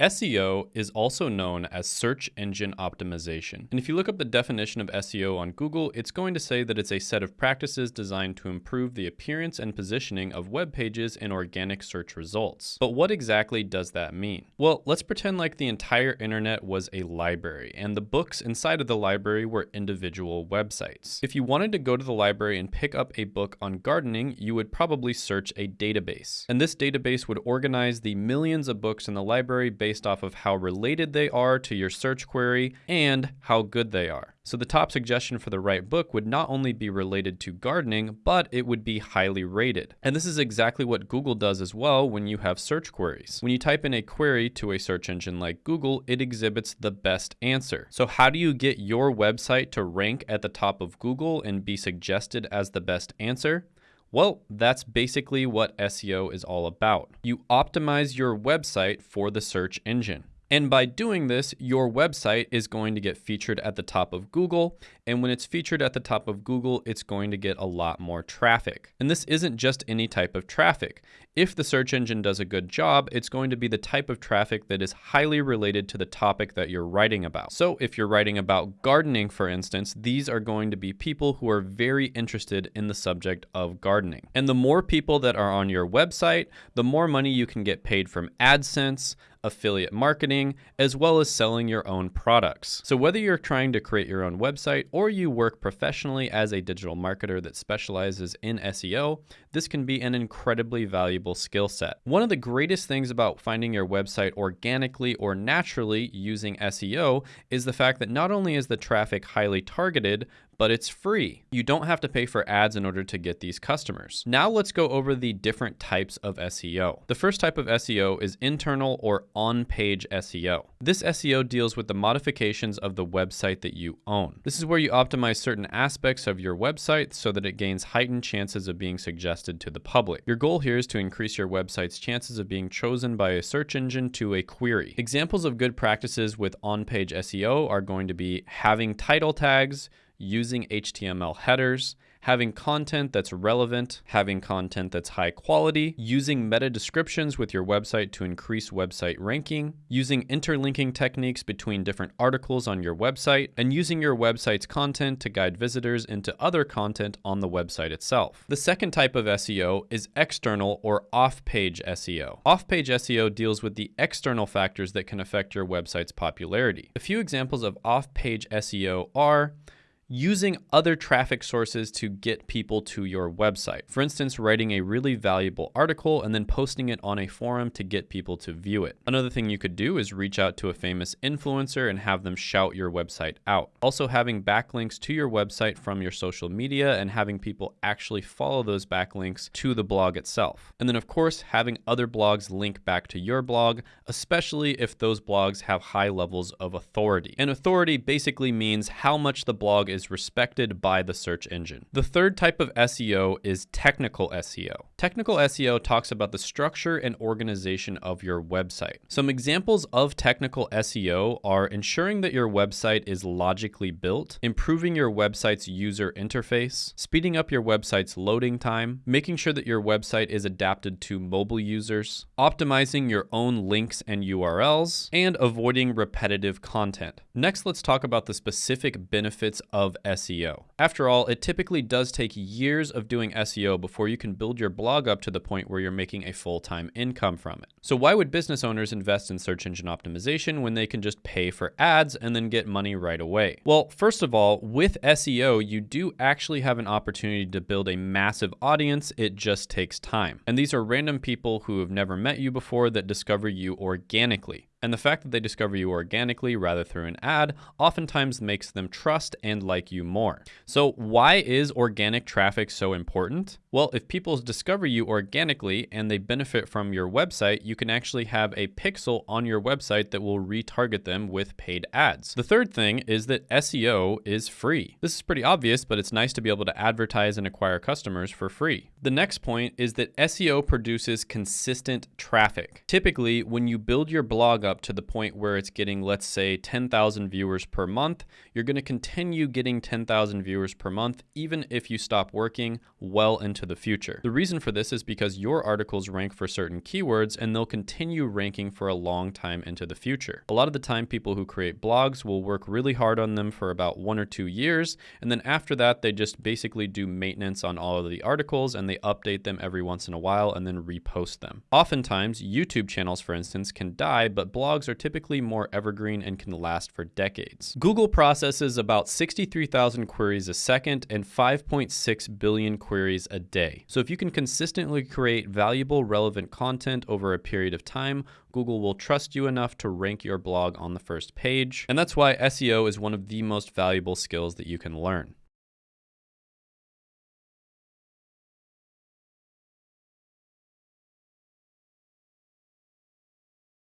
SEO is also known as search engine optimization. And if you look up the definition of SEO on Google, it's going to say that it's a set of practices designed to improve the appearance and positioning of web pages in organic search results. But what exactly does that mean? Well, let's pretend like the entire internet was a library and the books inside of the library were individual websites. If you wanted to go to the library and pick up a book on gardening, you would probably search a database. And this database would organize the millions of books in the library based based off of how related they are to your search query and how good they are. So the top suggestion for the right book would not only be related to gardening, but it would be highly rated. And this is exactly what Google does as well when you have search queries. When you type in a query to a search engine like Google, it exhibits the best answer. So how do you get your website to rank at the top of Google and be suggested as the best answer? Well, that's basically what SEO is all about. You optimize your website for the search engine. And by doing this, your website is going to get featured at the top of Google. And when it's featured at the top of Google, it's going to get a lot more traffic. And this isn't just any type of traffic. If the search engine does a good job, it's going to be the type of traffic that is highly related to the topic that you're writing about. So if you're writing about gardening, for instance, these are going to be people who are very interested in the subject of gardening. And the more people that are on your website, the more money you can get paid from AdSense, affiliate marketing, as well as selling your own products. So whether you're trying to create your own website or you work professionally as a digital marketer that specializes in SEO, this can be an incredibly valuable skill set. One of the greatest things about finding your website organically or naturally using SEO is the fact that not only is the traffic highly targeted, but it's free. You don't have to pay for ads in order to get these customers. Now let's go over the different types of SEO. The first type of SEO is internal or on-page SEO. This SEO deals with the modifications of the website that you own. This is where you optimize certain aspects of your website so that it gains heightened chances of being suggested to the public. Your goal here is to increase your website's chances of being chosen by a search engine to a query. Examples of good practices with on-page SEO are going to be having title tags, using HTML headers, having content that's relevant, having content that's high quality, using meta descriptions with your website to increase website ranking, using interlinking techniques between different articles on your website, and using your website's content to guide visitors into other content on the website itself. The second type of SEO is external or off-page SEO. Off-page SEO deals with the external factors that can affect your website's popularity. A few examples of off-page SEO are using other traffic sources to get people to your website. For instance, writing a really valuable article and then posting it on a forum to get people to view it. Another thing you could do is reach out to a famous influencer and have them shout your website out. Also having backlinks to your website from your social media and having people actually follow those backlinks to the blog itself. And then of course, having other blogs link back to your blog, especially if those blogs have high levels of authority. And authority basically means how much the blog is is respected by the search engine. The third type of SEO is technical SEO. Technical SEO talks about the structure and organization of your website. Some examples of technical SEO are ensuring that your website is logically built, improving your website's user interface, speeding up your website's loading time, making sure that your website is adapted to mobile users, optimizing your own links and URLs, and avoiding repetitive content. Next, let's talk about the specific benefits of of SEO. After all, it typically does take years of doing SEO before you can build your blog up to the point where you're making a full-time income from it. So why would business owners invest in search engine optimization when they can just pay for ads and then get money right away? Well, first of all, with SEO, you do actually have an opportunity to build a massive audience. It just takes time. And these are random people who have never met you before that discover you organically. And the fact that they discover you organically rather through an ad oftentimes makes them trust and like you more. So why is organic traffic so important? Well, if people discover you organically and they benefit from your website, you can actually have a pixel on your website that will retarget them with paid ads. The third thing is that SEO is free. This is pretty obvious, but it's nice to be able to advertise and acquire customers for free. The next point is that SEO produces consistent traffic. Typically, when you build your blog up to the point where it's getting, let's say, 10,000 viewers per month, you're going to continue getting 10,000 viewers per month, even if you stop working well into into the future. The reason for this is because your articles rank for certain keywords and they'll continue ranking for a long time into the future. A lot of the time, people who create blogs will work really hard on them for about one or two years, and then after that, they just basically do maintenance on all of the articles and they update them every once in a while and then repost them. Oftentimes, YouTube channels, for instance, can die, but blogs are typically more evergreen and can last for decades. Google processes about 63,000 queries a second and 5.6 billion queries a day. So if you can consistently create valuable, relevant content over a period of time, Google will trust you enough to rank your blog on the first page. And that's why SEO is one of the most valuable skills that you can learn.